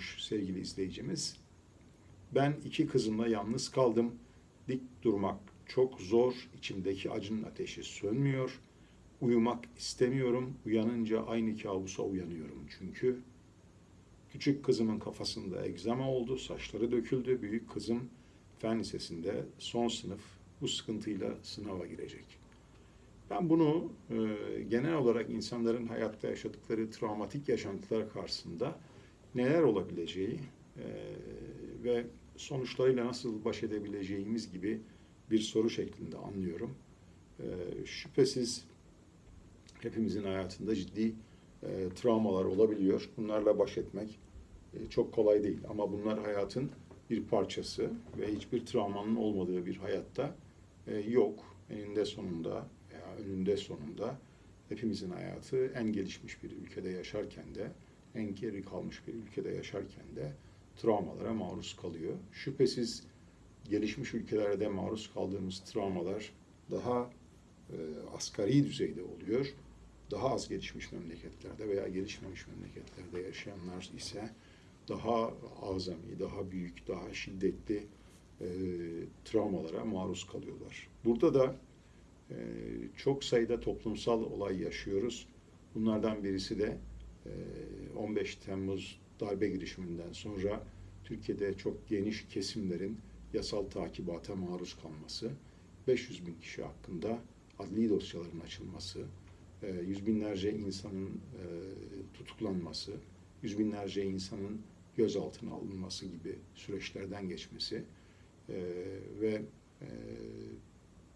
sormuş sevgili izleyicimiz. Ben iki kızımla yalnız kaldım. Dik durmak çok zor. İçimdeki acının ateşi sönmüyor. Uyumak istemiyorum. Uyanınca aynı kabusa uyanıyorum çünkü. Küçük kızımın kafasında egzama oldu, saçları döküldü. Büyük kızım fen lisesinde son sınıf bu sıkıntıyla sınava girecek. Ben bunu e, genel olarak insanların hayatta yaşadıkları travmatik yaşantılar karşısında neler olabileceği e, ve sonuçlarıyla nasıl baş edebileceğimiz gibi bir soru şeklinde anlıyorum. E, şüphesiz hepimizin hayatında ciddi e, travmalar olabiliyor. Bunlarla baş etmek e, çok kolay değil ama bunlar hayatın bir parçası ve hiçbir travmanın olmadığı bir hayatta e, yok. Eninde sonunda veya önünde sonunda hepimizin hayatı en gelişmiş bir ülkede yaşarken de en geri kalmış bir ülkede yaşarken de travmalara maruz kalıyor. Şüphesiz gelişmiş ülkelerde maruz kaldığımız travmalar daha e, asgari düzeyde oluyor. Daha az gelişmiş memleketlerde veya gelişmemiş memleketlerde yaşayanlar ise daha azami, daha büyük, daha şiddetli e, travmalara maruz kalıyorlar. Burada da e, çok sayıda toplumsal olay yaşıyoruz. Bunlardan birisi de 15 Temmuz darbe girişiminden sonra Türkiye'de çok geniş kesimlerin yasal takibata maruz kalması, 500 bin kişi hakkında adli dosyaların açılması, e, yüz binlerce insanın e, tutuklanması, yüz binlerce insanın gözaltına alınması gibi süreçlerden geçmesi e, ve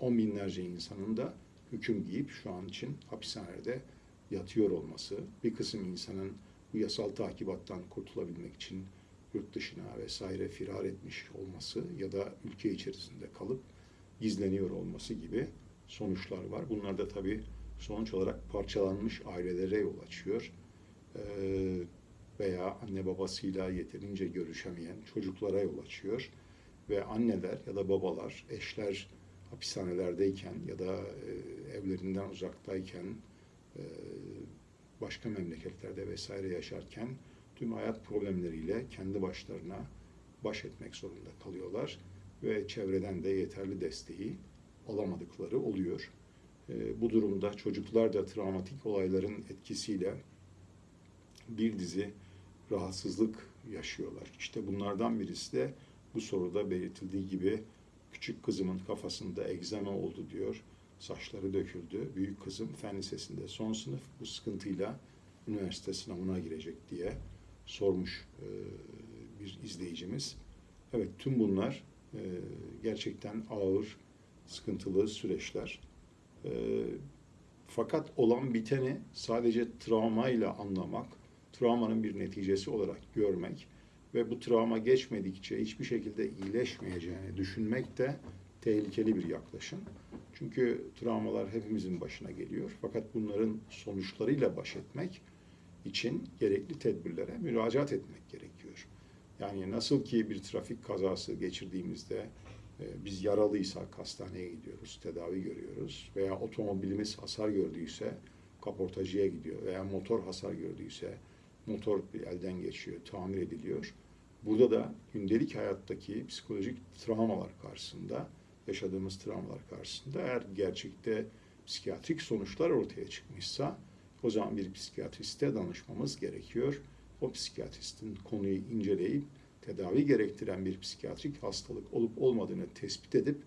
on binlerce insanın da hüküm giyip şu an için hapishanede yatıyor olması, bir kısım insanın bu yasal takibattan kurtulabilmek için yurt dışına vesaire firar etmiş olması ya da ülke içerisinde kalıp gizleniyor olması gibi sonuçlar var. Bunlar da tabii sonuç olarak parçalanmış ailelere yol açıyor. Ee, veya anne babasıyla yeterince görüşemeyen çocuklara yol açıyor. Ve anneler ya da babalar, eşler hapishanelerdeyken ya da e, evlerinden uzaktayken başka memleketlerde vesaire yaşarken tüm hayat problemleriyle kendi başlarına baş etmek zorunda kalıyorlar ve çevreden de yeterli desteği alamadıkları oluyor. E, bu durumda çocuklar da travmatik olayların etkisiyle bir dizi rahatsızlık yaşıyorlar. İşte bunlardan birisi de bu soruda belirtildiği gibi küçük kızımın kafasında egzama oldu diyor. Saçları döküldü. Büyük kızım fen lisesinde son sınıf bu sıkıntıyla üniversite sınavına girecek diye sormuş e, bir izleyicimiz. Evet tüm bunlar e, gerçekten ağır, sıkıntılı süreçler. E, fakat olan biteni sadece travmayla anlamak, travmanın bir neticesi olarak görmek ve bu travma geçmedikçe hiçbir şekilde iyileşmeyeceğini düşünmek de tehlikeli bir yaklaşım. Çünkü travmalar hepimizin başına geliyor. Fakat bunların sonuçlarıyla baş etmek için gerekli tedbirlere müracaat etmek gerekiyor. Yani nasıl ki bir trafik kazası geçirdiğimizde e, biz yaralıysak hastaneye gidiyoruz, tedavi görüyoruz veya otomobilimiz hasar gördüyse kaportacıya gidiyor veya motor hasar gördüyse motor elden geçiyor, tamir ediliyor. Burada da gündelik hayattaki psikolojik travmalar karşısında, yaşadığımız travmalar karşısında eğer gerçekte psikiyatrik sonuçlar ortaya çıkmışsa o zaman bir psikiyatriste danışmamız gerekiyor. O psikiyatristin konuyu inceleyip tedavi gerektiren bir psikiyatrik hastalık olup olmadığını tespit edip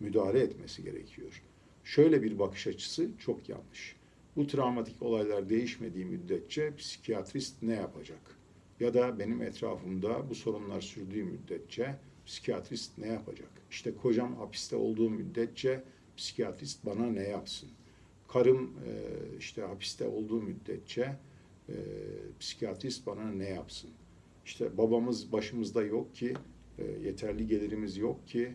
müdahale etmesi gerekiyor. Şöyle bir bakış açısı çok yanlış. Bu travmatik olaylar değişmediği müddetçe psikiyatrist ne yapacak? Ya da benim etrafımda bu sorunlar sürdüğü müddetçe psikiyatrist ne yapacak? İşte kocam hapiste olduğu müddetçe psikiyatrist bana ne yapsın? Karım e, işte hapiste olduğu müddetçe e, psikiyatrist bana ne yapsın? İşte babamız başımızda yok ki, e, yeterli gelirimiz yok ki,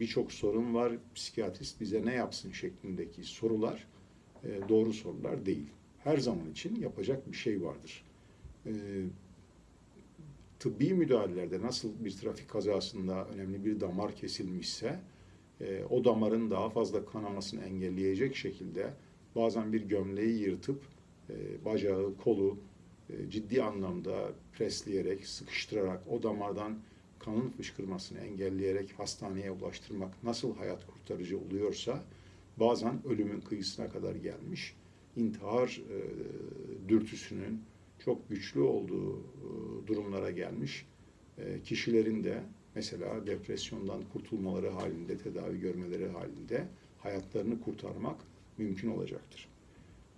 birçok sorun var, psikiyatrist bize ne yapsın şeklindeki sorular e, doğru sorular değil. Her zaman için yapacak bir şey vardır. E, tıbbi müdahalelerde nasıl bir trafik kazasında önemli bir damar kesilmişse e, o damarın daha fazla kanamasını engelleyecek şekilde bazen bir gömleği yırtıp bacağı, kolu e, ciddi anlamda presleyerek, sıkıştırarak, o damardan kanın fışkırmasını engelleyerek hastaneye ulaştırmak nasıl hayat kurtarıcı oluyorsa bazen ölümün kıyısına kadar gelmiş intihar e, dürtüsünün çok güçlü olduğu e, durumlara gelmiş e, kişilerin de mesela depresyondan kurtulmaları halinde, tedavi görmeleri halinde hayatlarını kurtarmak mümkün olacaktır.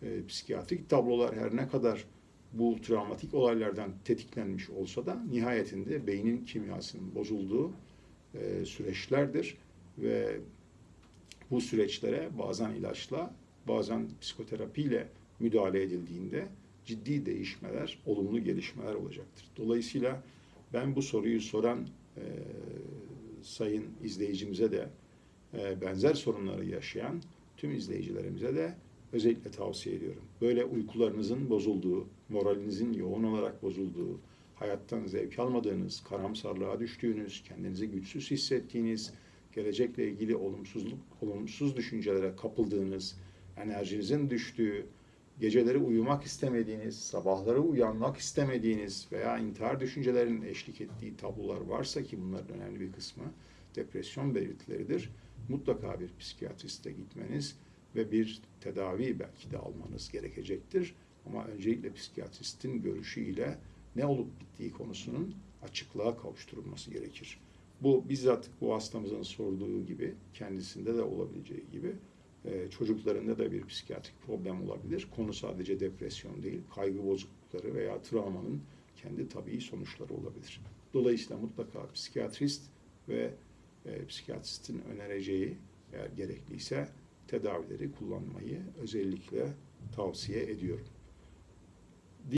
E, psikiyatrik tablolar her ne kadar bu travmatik olaylardan tetiklenmiş olsa da nihayetinde beynin kimyasının bozulduğu süreçlerdir ve bu süreçlere bazen ilaçla, bazen psikoterapiyle müdahale edildiğinde ciddi değişmeler, olumlu gelişmeler olacaktır. Dolayısıyla ben bu soruyu soran e, sayın izleyicimize de e, benzer sorunları yaşayan tüm izleyicilerimize de özellikle tavsiye ediyorum. Böyle uykularınızın bozulduğu, moralinizin yoğun olarak bozulduğu, hayattan zevk almadığınız, karamsarlığa düştüğünüz, kendinizi güçsüz hissettiğiniz, gelecekle ilgili olumsuzluk, olumsuz düşüncelere kapıldığınız, enerjinizin düştüğü, geceleri uyumak istemediğiniz, sabahları uyanmak istemediğiniz veya intihar düşüncelerinin eşlik ettiği tablolar varsa ki bunların önemli bir kısmı depresyon belirtileridir. Mutlaka bir psikiyatriste gitmeniz ve bir tedavi belki de almanız gerekecektir. Ama öncelikle psikiyatristin görüşüyle ne olup bittiği konusunun açıklığa kavuşturulması gerekir. Bu bizzat bu hastamızın sorduğu gibi kendisinde de olabileceği gibi e, çocuklarında da bir psikiyatrik problem olabilir. Konu sadece depresyon değil, kaygı bozuklukları veya travmanın kendi tabii sonuçları olabilir. Dolayısıyla mutlaka psikiyatrist ve e, psikiyatristin önereceği eğer gerekliyse tedavileri kullanmayı özellikle tavsiye ediyorum.